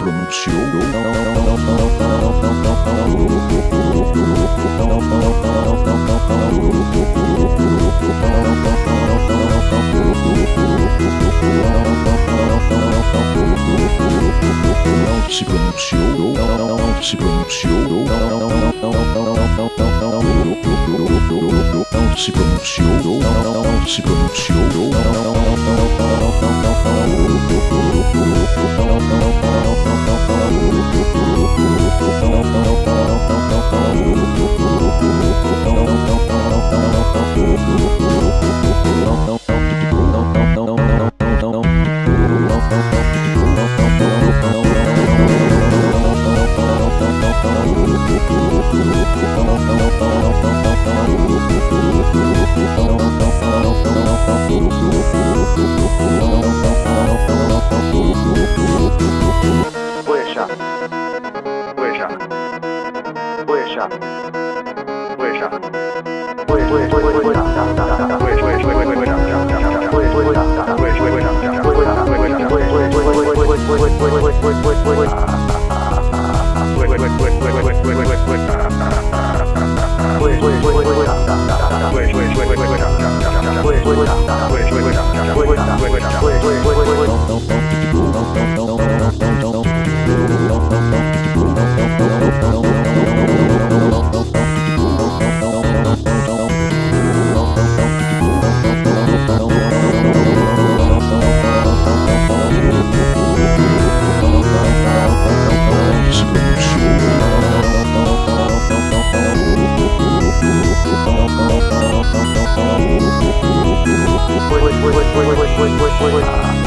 pronunciou. Se pronunciou, se pronunciou, se pronunciou, se pronunciou. 为什么？不会